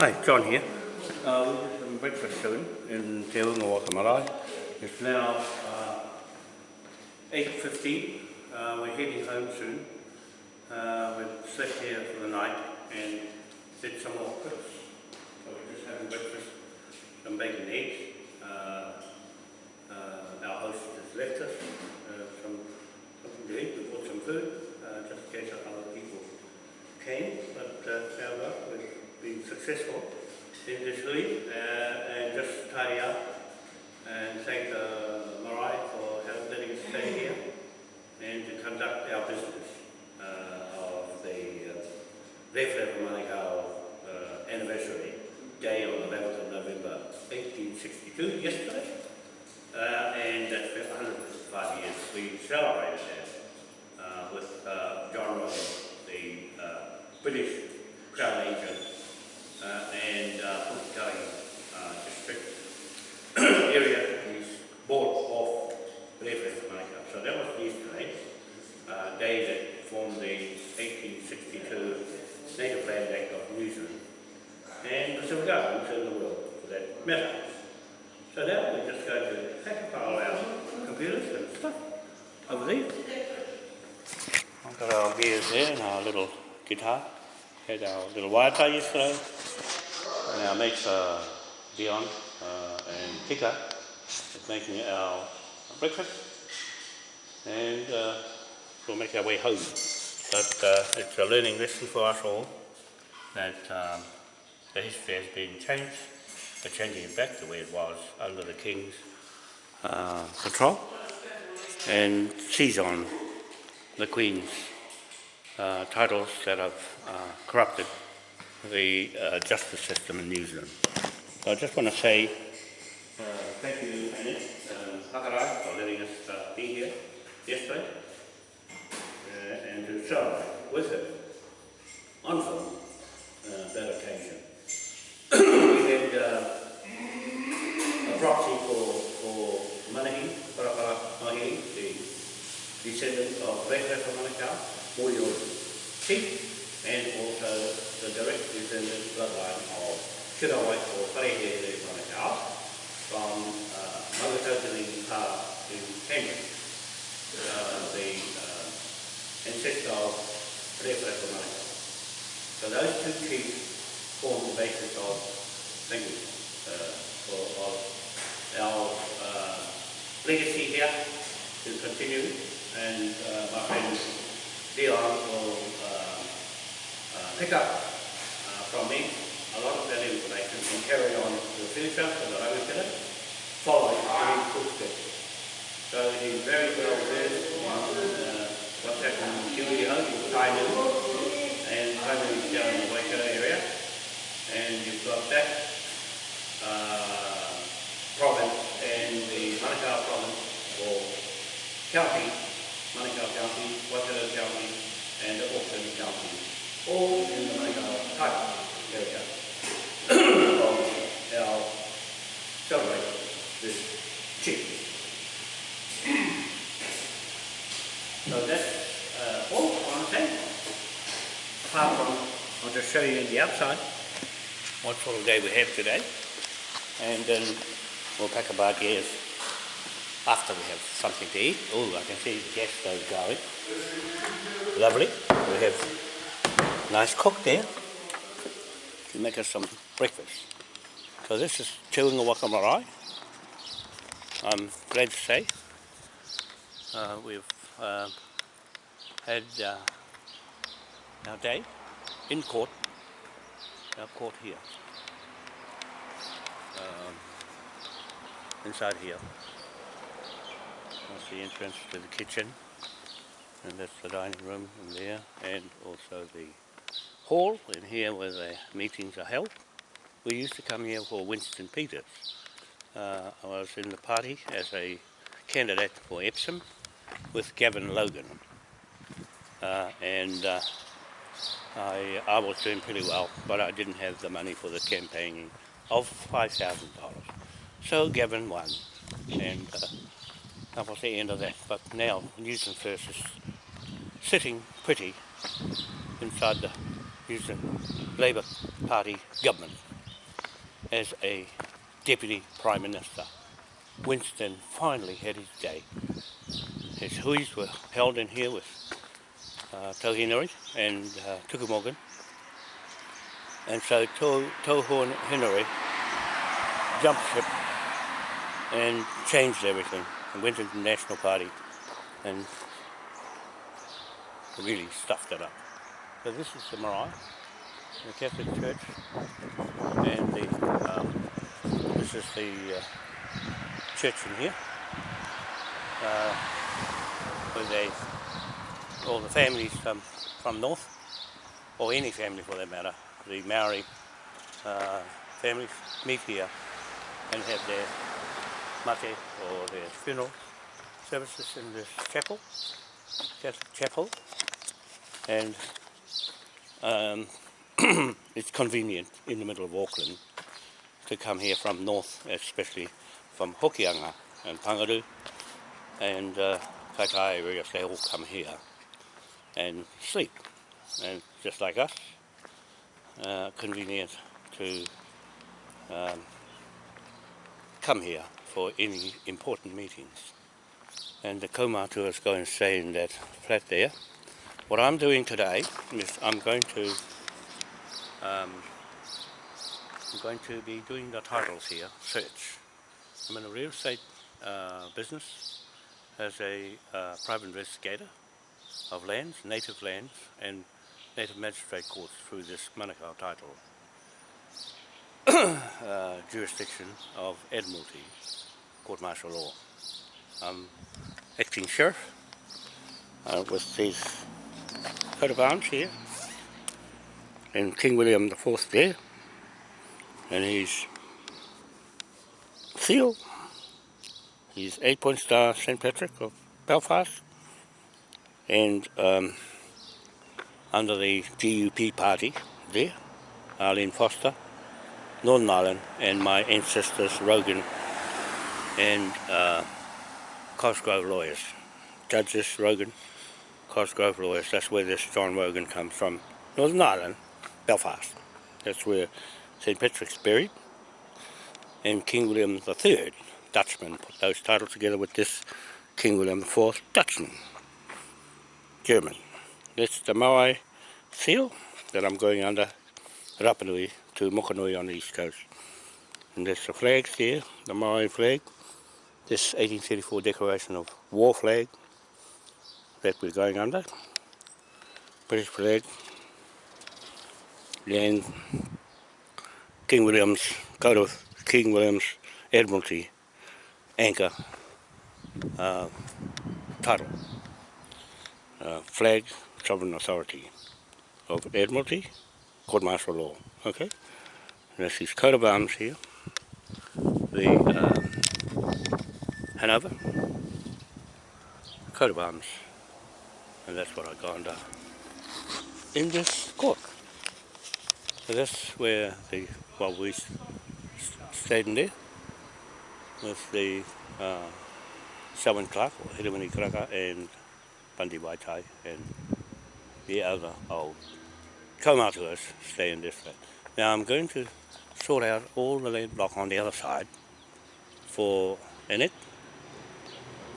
Hi, John here. Uh, we're just having breakfast soon in Te Unga Wakamarae. It's now uh, 8.15. Uh, we're heading home soon. Uh, we've slept here for the night and did some more cooks. So we're just having breakfast, some bacon and eggs. Uh, successful in this uh, and just tidy up and thank uh, Marae for letting us stay here and to conduct our business uh, of the uh, Rewharewha Manukau uh, anniversary day on the 11th of November 1862, yesterday, uh, and that's been 105 years. We celebrated that uh, with uh, John Rogers, the uh, British Crown Agent uh, and uh, Pukekohe uh, district area is bought off Rewharewha Manukau. So that was yesterday, uh, day that formed the 1862 Native Land Act of New Zealand and the civil governments in the world for that matter. So now we're just going to hack file our computers and stuff over there. I've got our gears there and our little guitar. Had our little wire tie yesterday. And our mates are Dion uh, and Tika is making our breakfast. And uh, we'll make our way home. But uh, it's a learning lesson for us all that um, the history has been changed, but changing it back to where it was under the King's uh, control and seize on the Queen's uh, titles that have uh, corrupted the uh, justice system in New Zealand. So I just want to say uh, thank you, Annette um, Hakarai, for letting us uh, be here yesterday uh, and to celebrate with her on film uh, that occasion. we had uh, a proxy for, for Manahi, Parapara Mahi, the descendant of Rewharewha Manukau, Moyo chief, and also the direct descendant bloodline of Kirawai or Parehere Manukau from uh, Magatotiri Pa in Kenya, uh, the uh, ancestor of Rewharewha Manukau. So those two chiefs form the basis of language uh, of our uh, legacy here to continue and uh, my friends Dion will uh, uh, pick up uh, from me a lot of that information and carry on to the future so that I will get it, follow any footsteps. So he's very well versed in what's happening in Kiwi Home, in and Tainui is down in the Waikato area, and you've got that uh, province and the Manukau province or county Manukau County, Waikato County, and Auckland County, all in the Manukau. Title area of our celebrate this chief. so that's uh, all I want to say. Apart from, I'll just show you the outside. What sort of day we have today, and then we'll pack a bag here after we have something to eat. Oh, I can see the gas stove going. Lovely. We have nice cook there to make us some breakfast. So this is Te Unga Waka Marae. I'm glad to say uh, we've uh, had uh, our day in court, our court here, um, inside here. That's the entrance to the kitchen and that's the dining room in there and also the hall in here where the meetings are held. We used to come here for Winston Peters. Uh, I was in the party as a candidate for Epsom with Gavin Logan uh, and uh, I, I was doing pretty well but I didn't have the money for the campaigning of $5,000. So Gavin won and uh, that was the end of that. But now New First is sitting pretty inside the Newton Labour Party government. as a Deputy Prime Minister. Winston finally had his day. His huis were held in here with uh, Tauhinari and uh, Tukumorgan. And so Tauhinari jumped ship and changed everything and went into the National Party and really stuffed it up. So this is the marae, the Catholic Church, and the, um, this is the uh, church in here, uh, where they, all the families um, from north, or any family for that matter, the Maori uh, families meet here and have their mate or their funeral services in this chapel, Catholic chapel, and um, it's convenient in the middle of Auckland to come here from north, especially from Hokianga and Pangaru and uh, Kaitaia areas, they all come here and sleep, and just like us, uh, convenient to um, come here. For any important meetings. And the kaumātua is going to stay in that flat there. What I'm doing today is I'm going to um, I'm going to be doing the titles here, search. I'm in a real estate uh, business as a uh, private investigator of lands, native lands and native magistrate courts through this Manukau title uh, jurisdiction of Admiralty court martial law. I'm acting sheriff uh, with these coat of arms here and King William IV there and his seal, his eight point star St. Patrick of Belfast and um, under the DUP party there, Arlene Foster, Northern Ireland and my ancestors Rogan and uh, Cosgrove lawyers. Judges Rogan, Cosgrove lawyers, that's where this John Rogan comes from. Northern Ireland, Belfast. That's where St. Patrick's buried. And King William III, Dutchman, put those titles together with this King William IV, Dutchman, German. That's the Maui seal that I'm going under Rapanui to Mokanui on the east coast. And there's the flags there, the Maori flag. This 1834 Declaration of War flag that we're going under. British flag. And King William's, coat of King William's Admiralty anchor uh, title. Uh, flag, sovereign authority of Admiralty, court martial law. Okay, This his coat of arms here. The um, Hanover coat of arms, and that's what I got under in this court. So that's where the well we stayed in there with the uh, Selwyn Clark or Hiramani Kraka and Bundy Waitai and the other old kaumātuas stay in this flat. Now I'm going to sort out all the land block on the other side for Annette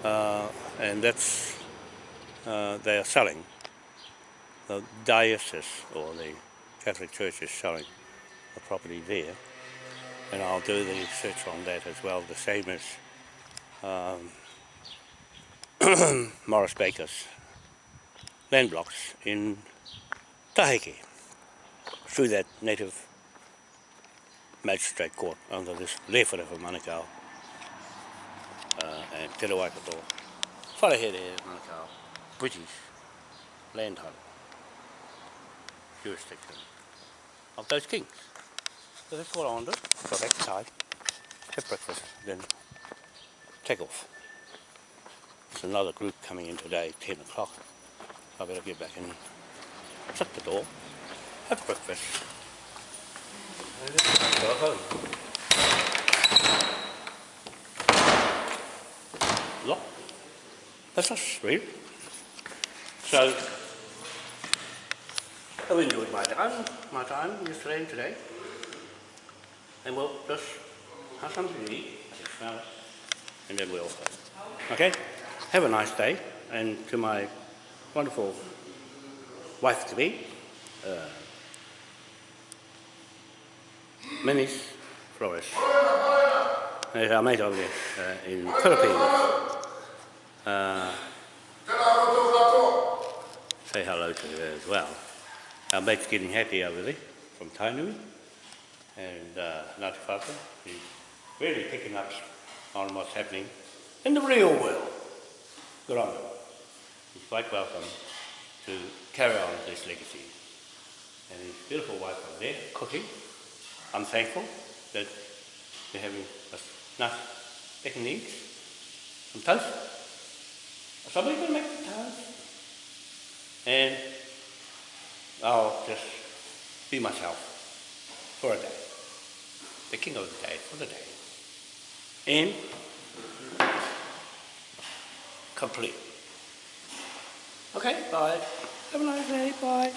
uh, and that's uh, they are selling. The diocese or the Catholic Church is selling the property there. And I'll do the search on that as well the same as um, Morris Baker's land blocks in Taheke through that native magistrate court under this Lewhare of Manukau uh, and Te Rawaikato. Wharehere Manukau, British land title, jurisdiction of those kings. So that's what I want to do. Have breakfast, then take off. There's another group coming in today, 10 o'clock. I better get back and shut the door, have breakfast. Lock. That's us, really. So, I've enjoyed my time, my time yesterday and today. and we'll just have something to eat, smell it, and then we'll go. Okay? Have a nice day, and to my wonderful wife to be, uh, Menis Flores. There's our mate over uh, in Philippines. Uh, say hello to her as well. Our mate's getting happy over there from Tainui and uh, Ngāti Whātua. He's really picking up on what's happening in the real world. Good on him. He's quite welcome to carry on this legacy. And his beautiful wife over there cooking. I'm thankful that they're having a nice bacon eggs, some toast. Somebody's going to make the toast. And I'll just be myself for a day. The king of the day for the day. And complete. Okay, bye. Have a nice day. Bye.